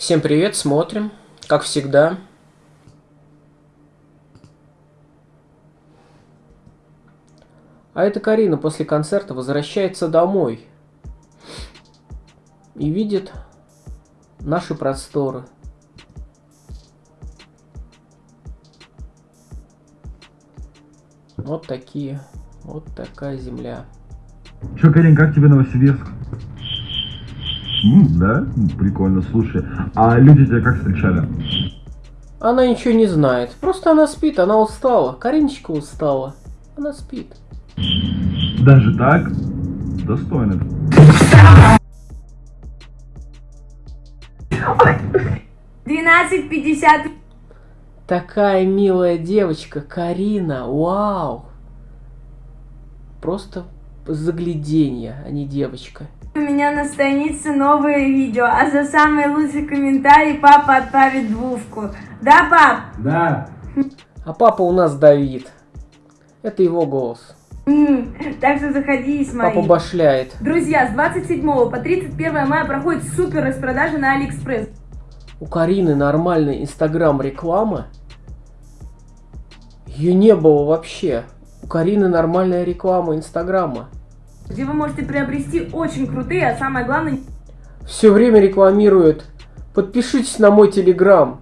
Всем привет, смотрим. Как всегда. А это Карина после концерта возвращается домой. И видит наши просторы. Вот такие. Вот такая земля. Че, Карин, как тебе Новосибирск? Да? Прикольно, слушай. А люди тебя как встречали? Она ничего не знает. Просто она спит, она устала. Кариночка устала. Она спит. Даже так? Достойно. 12.50. Такая милая девочка, Карина. Вау. Просто загляденье, а не девочка. У меня на странице новое видео, а за самый лучший комментарий папа отправит двушку. Да, пап? Да. А папа у нас Давид. Это его голос. Так что заходи и смотри. Папа башляет. Друзья, с 27 по 31 мая проходит супер распродажа на Алиэкспресс. У Карины нормальная инстаграм реклама. Ее не было вообще. У Карины нормальная реклама инстаграма. Где вы можете приобрести очень крутые, а самое главное, Все время рекламирует. Подпишитесь на мой телеграм.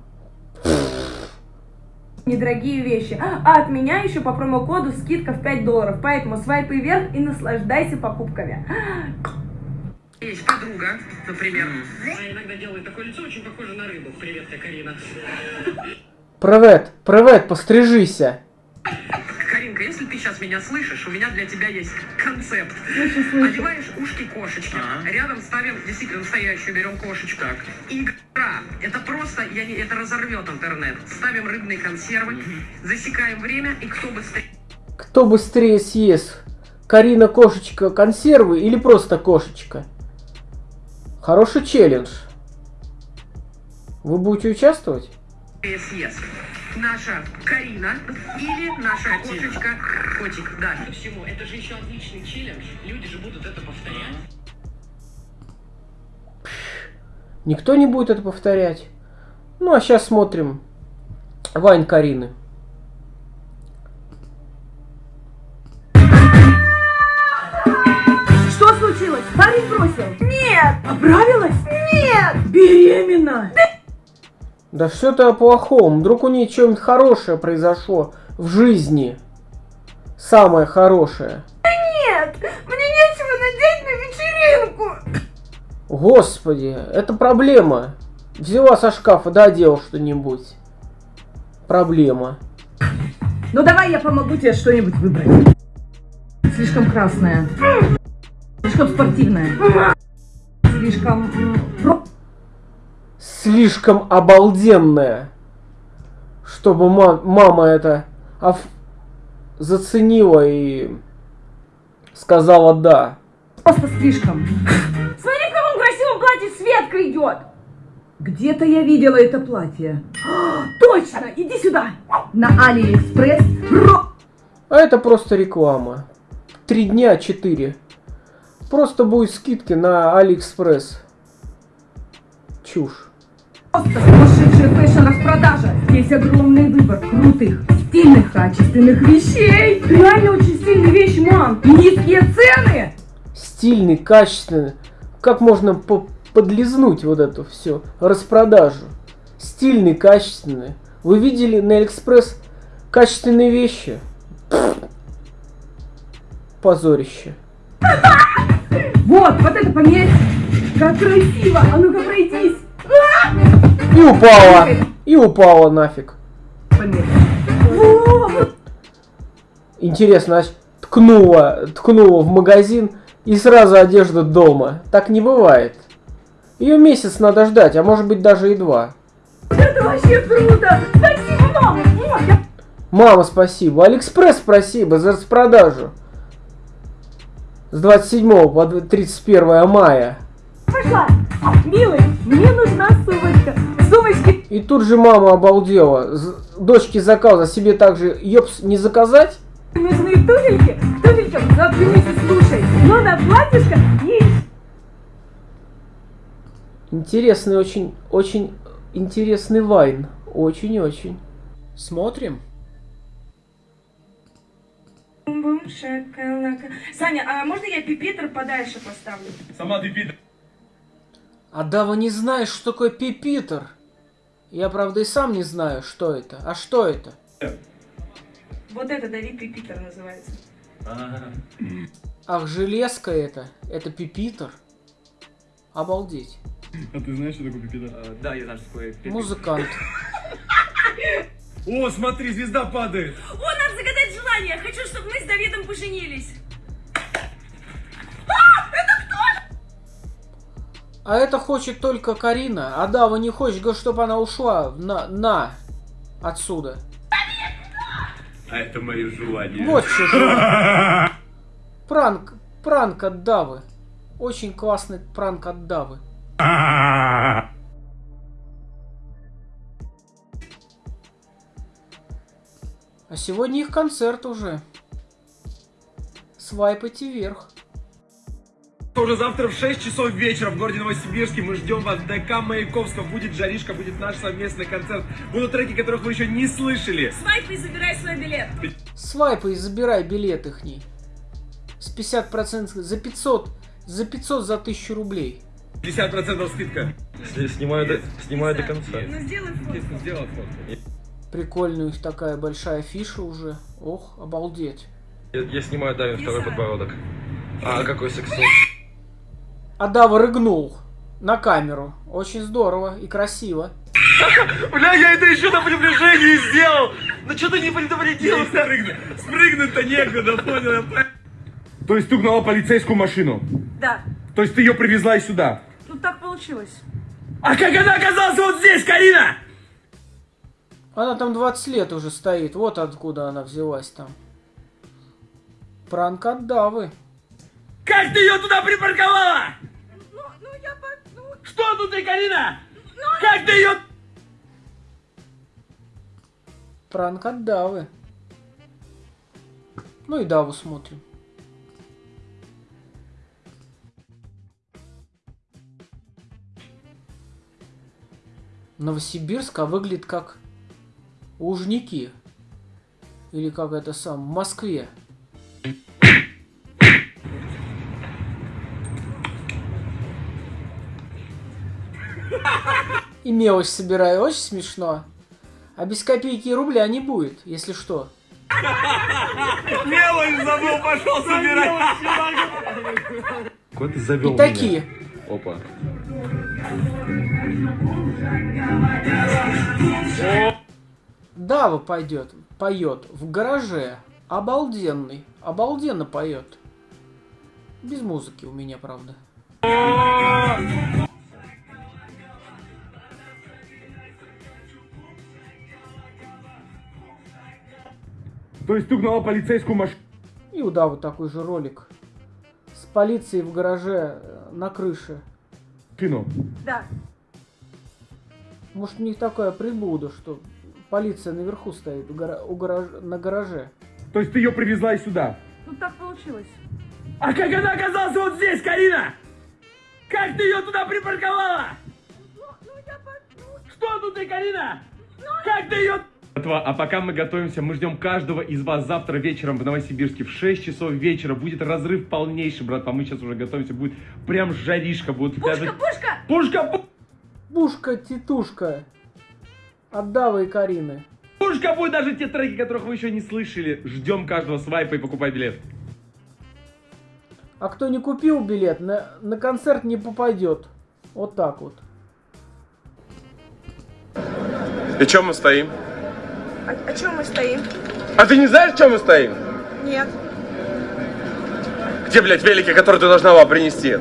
недорогие вещи. А от меня еще по промокоду скидка в 5 долларов. Поэтому свайпай вверх и наслаждайся покупками. Есть подруга, например. Она иногда делает такое лицо, очень похоже на рыбу. Привет, я Карина. Привет, привет, пострижися. Ты сейчас меня слышишь, у меня для тебя есть концепт. Одеваешь ушки кошечки, рядом ставим действительно настоящую, берем кошечку. Игра. Это просто, я не, это разорвет интернет. Ставим рыбные консервы, засекаем время, и кто быстрее Кто быстрее съест? Карина кошечка консервы или просто кошечка? Хороший челлендж. Вы будете участвовать? съест. Наша Карина или наша кошечка Котик. Да. Ко всему, это же еще отличный челлендж. Люди же будут это повторять. Никто не будет это повторять. Ну а сейчас смотрим Вайн Карины. Что случилось? Парень бросил? Нет! Оправилась? Нет! Беременна! Да что ты о плохом? Вдруг у нее что-нибудь хорошее произошло в жизни. Самое хорошее. Нет! Мне нечего надеть на вечеринку! Господи, это проблема. Взяла со шкафа, да, одела что-нибудь. Проблема. Ну давай я помогу тебе что-нибудь выбрать. Слишком красная. Слишком спортивная. Слишком... Слишком обалденная. Чтобы ма- мама это заценила и сказала да. Просто слишком. Смотри, в каком красивом платье Светка идет! Где-то я видела это платье. Точно! Иди сюда! На Алиэкспресс. Ро- А это просто реклама. Три дня, четыре. Просто будет скидки на Алиэкспресс. Чушь. Просто сумасшедшая fashion -распродажа. Есть огромный выбор крутых, стильных, качественных вещей. Реально очень стильные вещи, мам! Низкие цены. Стильный, качественный. Как можно по- подлизнуть вот эту всю распродажу? Стильный, качественный. Вы видели на Алиэкспресс качественные вещи? Позорище. Вот, вот это померь. Как красиво. А ну-ка пройдись. И упала. И упала нафиг. Интересно, аж ткнула, ткнула в магазин и сразу одежда дома. Так не бывает. Ее месяц надо ждать, а может быть даже и два. Это вообще круто! Спасибо, мама! Мама, спасибо. Алиэкспресс, спасибо за распродажу. С 27 по 31 мая. Пошла! Милый, мне нужна сумочка! И тут же мама обалдела. Дочке заказав, себе также, ёпс, не заказать? Нужны туфельки? К туфелькам завтра вместе слушай! Ну на платьишко и... Интересный очень, очень интересный вайн. Очень-очень. Смотрим. Саня, а можно я пипитер подальше поставлю? Сама ты. А Дава не знаешь, что такое пипитер. Я, правда, и сам не знаю, что это. А что это? Вот это Давид пипитер называется. Ах, железка это. Это пипитер. Обалдеть. А ты знаешь, что такое пипидор? Да, я знаю, что такое пипи. Музыкант. О, смотри, звезда падает. О, надо загадать желание. Хочу, чтобы мы с Давидом поженились. А это хочет только Карина. А Дава не хочет, говорит, чтобы она ушла на, на отсюда. А это мое желание. Вот что. Пранк, пранк от Давы. Очень классный пранк от Давы. А сегодня их концерт уже. Свайпайте вверх. Уже завтра в 6 часов вечера в городе Новосибирске мы ждем вас в ДК Маяковского. Будет жаришка, будет наш совместный концерт. Будут треки, которых вы еще не слышали. Свайп и забирай свой билет. Свайпай и забирай билет ихний. С 50% за 500, за 500 за 1000 рублей. 50% скидка. Снимаю до, снимаю до конца. Ну сделай фотку. Прикольная у них такая большая фиша уже. Ох, обалдеть. Я, я снимаю Давин второй подбородок. А, какой сексуал. А Дава рыгнул на камеру. Очень здорово и красиво. Бля, я это еще на приближении сделал! Ну что ты не предупредил? Спрыгнуть. Спрыгнуть-то некуда, понял? То есть ты угнала полицейскую машину? Да. То есть ты ее привезла сюда? Ну так получилось. А как она оказалась вот здесь, Карина? Она там 20 лет уже стоит. Вот откуда она взялась там. Пранк от Давы. Как ты ее туда припарковала? Ну, ну я. Ну, Что тут ты, Карина? Как ты ее... Пранк от Давы. Ну и Даву смотрим. Новосибирск, а выглядит как Лужники. Или как это сам, в Москве. И мелочь собираю, очень смешно. А без копейки и рубля не будет, если что. Мелочь забыл, пошел собирать. Ты завел И такие. Опа. Дава пойдет, поет в гараже. Обалденный. Обалденно поет. Без музыки у меня, правда. То есть ты угнала полицейскую машину? И у Давы такой же ролик. С полицией в гараже э, на крыше. да. Может у них такая приблуда, что полиция наверху стоит у гара- у гараж- на гараже. То есть ты ее привезла и сюда? Ну так получилось. А как она оказалась вот здесь, Карина? Как ты ее туда припарковала? Ну, ну я по... Что тут ты, Карина? Как ты ее... А пока мы готовимся, мы ждем каждого из вас завтра вечером в Новосибирске в 6 часов вечера. Будет разрыв полнейший, братва. Мы сейчас уже готовимся. Будет прям жаришка. Будет Пушка, даже... пушка! Пушка! пу- Бушка, титушка. От Давы и Карины. Пушка будет даже те треки, которых вы еще не слышали. Ждем каждого свайпа и покупай билет. А кто не купил билет, на, на концерт не попадет. Вот так вот. И чем мы стоим? А, о чем мы стоим? А ты не знаешь, чем мы стоим? Нет. Где, блядь, велики, которые ты должна была принести?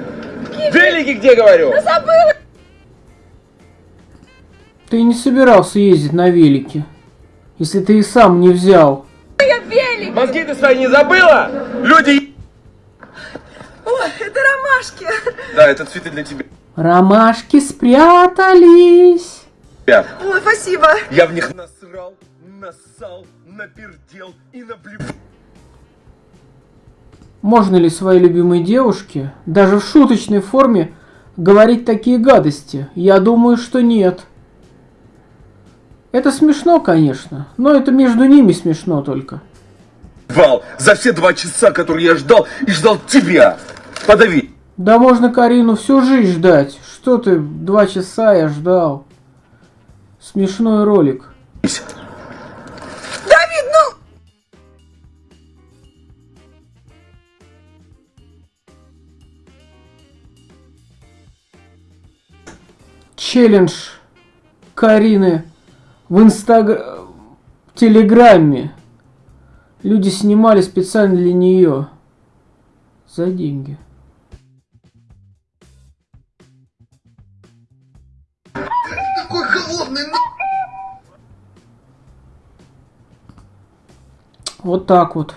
Велики где, говорю? Забыла! Ты не собирался ездить на велике, если ты и сам не взял. Я велик! Мозги ты свои не забыла? Люди... Ой, это ромашки! Да, это цветы для тебя. Ромашки спрятались. Ой, спасибо! Я в них насрал, нассал, напердел и наблю... Можно ли своей любимой девушке, даже в шуточной форме, говорить такие гадости? Я думаю, что нет. Это смешно, конечно, но это между ними смешно только. Вал, за все два часа, которые я ждал и ждал тебя. Подави. Да можно Карину всю жизнь ждать. Что ты, два часа я ждал. Смешной ролик. Челлендж Карины в инстаг... в Телеграме. Люди снимали специально для нее. За деньги. Такой холодный, Вот так вот.